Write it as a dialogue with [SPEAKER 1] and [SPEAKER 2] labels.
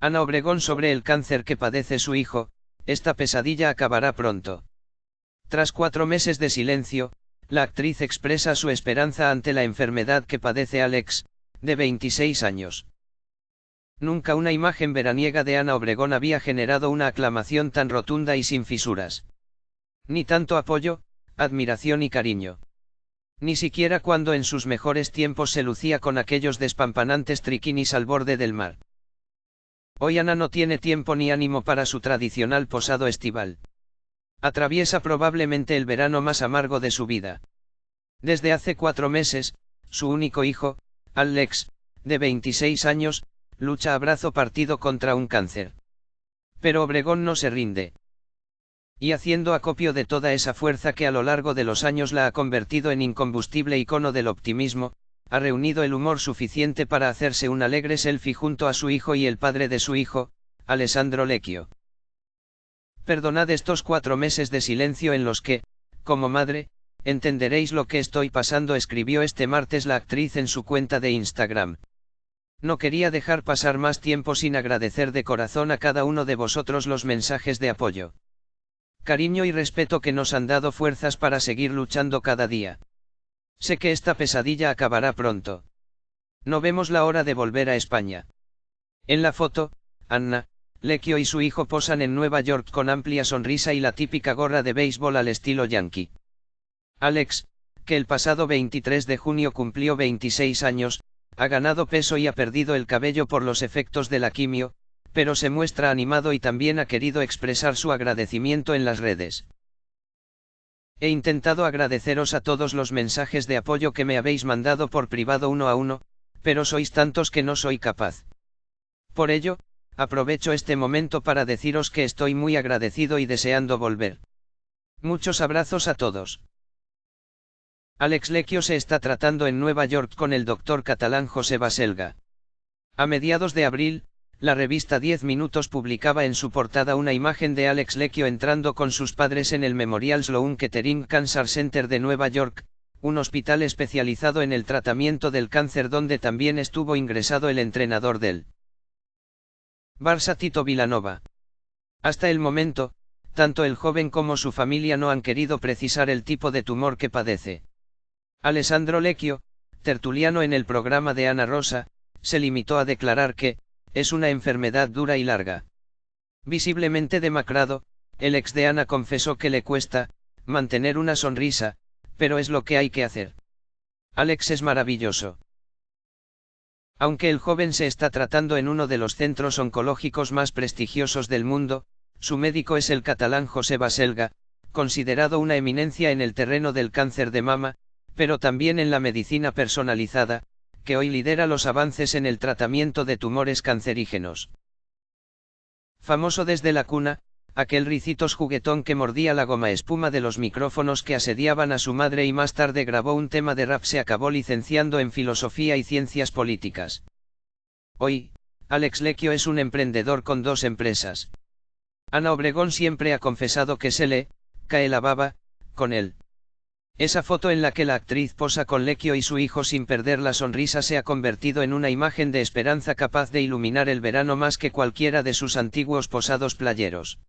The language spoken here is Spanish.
[SPEAKER 1] Ana Obregón sobre el cáncer que padece su hijo, esta pesadilla acabará pronto. Tras cuatro meses de silencio, la actriz expresa su esperanza ante la enfermedad que padece Alex, de 26 años. Nunca una imagen veraniega de Ana Obregón había generado una aclamación tan rotunda y sin fisuras. Ni tanto apoyo, admiración y cariño. Ni siquiera cuando en sus mejores tiempos se lucía con aquellos despampanantes triquinis al borde del mar. Hoy Ana no tiene tiempo ni ánimo para su tradicional posado estival. Atraviesa probablemente el verano más amargo de su vida. Desde hace cuatro meses, su único hijo, Alex, de 26 años, lucha a brazo partido contra un cáncer. Pero Obregón no se rinde. Y haciendo acopio de toda esa fuerza que a lo largo de los años la ha convertido en incombustible icono del optimismo, ha reunido el humor suficiente para hacerse un alegre selfie junto a su hijo y el padre de su hijo, Alessandro Lecchio. Perdonad estos cuatro meses de silencio en los que, como madre, entenderéis lo que estoy pasando, escribió este martes la actriz en su cuenta de Instagram. No quería dejar pasar más tiempo sin agradecer de corazón a cada uno de vosotros los mensajes de apoyo. Cariño y respeto que nos han dado fuerzas para seguir luchando cada día. Sé que esta pesadilla acabará pronto. No vemos la hora de volver a España. En la foto, Anna, Lecchio y su hijo posan en Nueva York con amplia sonrisa y la típica gorra de béisbol al estilo yankee. Alex, que el pasado 23 de junio cumplió 26 años, ha ganado peso y ha perdido el cabello por los efectos de la quimio, pero se muestra animado y también ha querido expresar su agradecimiento en las redes. He intentado agradeceros a todos los mensajes de apoyo que me habéis mandado por privado uno a uno, pero sois tantos que no soy capaz. Por ello, aprovecho este momento para deciros que estoy muy agradecido y deseando volver. Muchos abrazos a todos. Alex Lecchio se está tratando en Nueva York con el doctor catalán José Baselga. A mediados de abril, la revista 10 Minutos publicaba en su portada una imagen de Alex Lecchio entrando con sus padres en el Memorial Sloan Kettering Cancer Center de Nueva York, un hospital especializado en el tratamiento del cáncer donde también estuvo ingresado el entrenador del Barça Tito Vilanova. Hasta el momento, tanto el joven como su familia no han querido precisar el tipo de tumor que padece. Alessandro Lecchio, tertuliano en el programa de Ana Rosa, se limitó a declarar que, es una enfermedad dura y larga. Visiblemente demacrado, el ex de Ana confesó que le cuesta, mantener una sonrisa, pero es lo que hay que hacer. Alex es maravilloso. Aunque el joven se está tratando en uno de los centros oncológicos más prestigiosos del mundo, su médico es el catalán José Baselga, considerado una eminencia en el terreno del cáncer de mama, pero también en la medicina personalizada, que hoy lidera los avances en el tratamiento de tumores cancerígenos. Famoso desde la cuna, aquel ricitos juguetón que mordía la goma espuma de los micrófonos que asediaban a su madre y más tarde grabó un tema de rap se acabó licenciando en filosofía y ciencias políticas. Hoy, Alex Lecchio es un emprendedor con dos empresas. Ana Obregón siempre ha confesado que se le, cae la baba, con él. Esa foto en la que la actriz posa con Lecchio y su hijo sin perder la sonrisa se ha convertido en una imagen de esperanza capaz de iluminar el verano más que cualquiera de sus antiguos posados playeros.